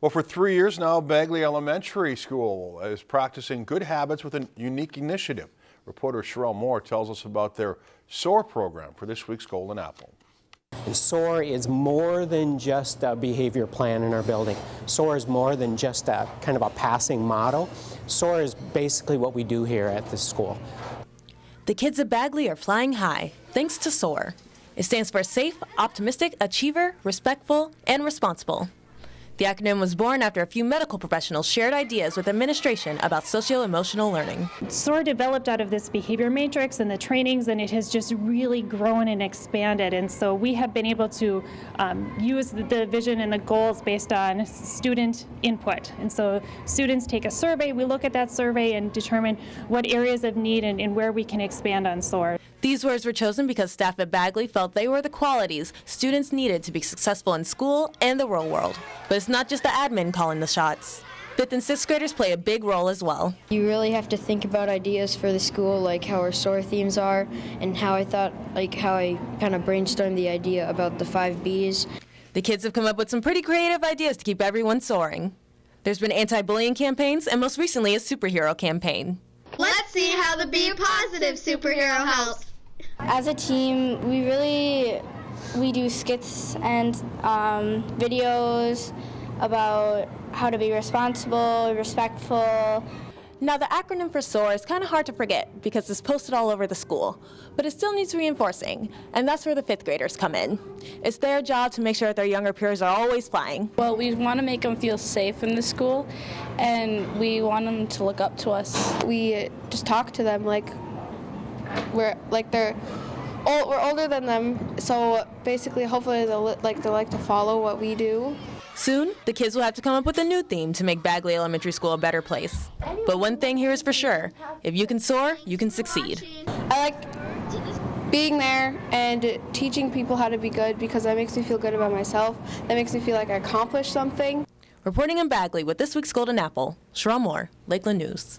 Well, for three years now, Bagley Elementary School is practicing good habits with a unique initiative. Reporter Sherelle Moore tells us about their SOAR program for this week's Golden Apple. SOAR is more than just a behavior plan in our building. SOAR is more than just a kind of a passing model. SOAR is basically what we do here at this school. The kids at Bagley are flying high, thanks to SOAR. It stands for Safe, Optimistic, Achiever, Respectful, and Responsible. The acronym was born after a few medical professionals shared ideas with administration about socio-emotional learning. SOAR developed out of this behavior matrix and the trainings, and it has just really grown and expanded. And so we have been able to um, use the vision and the goals based on student input. And so students take a survey, we look at that survey and determine what areas of need and, and where we can expand on SOAR. These words were chosen because staff at Bagley felt they were the qualities students needed to be successful in school and the real world. But it's not just the admin calling the shots. Fifth and sixth graders play a big role as well. You really have to think about ideas for the school, like how our SOAR themes are, and how I thought, like how I kind of brainstormed the idea about the five Bs. The kids have come up with some pretty creative ideas to keep everyone soaring. There's been anti-bullying campaigns and most recently a superhero campaign. Let's see how the Be Positive superhero helps. As a team, we really we do skits and um, videos about how to be responsible, respectful. Now the acronym for SOAR is kind of hard to forget because it's posted all over the school, but it still needs reinforcing, and that's where the fifth graders come in. It's their job to make sure that their younger peers are always flying. Well, we want to make them feel safe in the school, and we want them to look up to us. We just talk to them like we're like they're old, we're older than them, so basically, hopefully, they'll like they like to follow what we do. Soon, the kids will have to come up with a new theme to make Bagley Elementary School a better place. But one thing here is for sure, if you can soar, you can succeed. I like being there and teaching people how to be good because that makes me feel good about myself. That makes me feel like I accomplished something. Reporting in Bagley with this week's Golden Apple, Sherelle Moore, Lakeland News.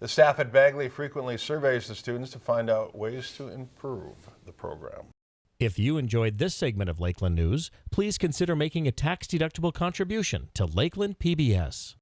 The staff at Bagley frequently surveys the students to find out ways to improve the program. If you enjoyed this segment of Lakeland News, please consider making a tax-deductible contribution to Lakeland PBS.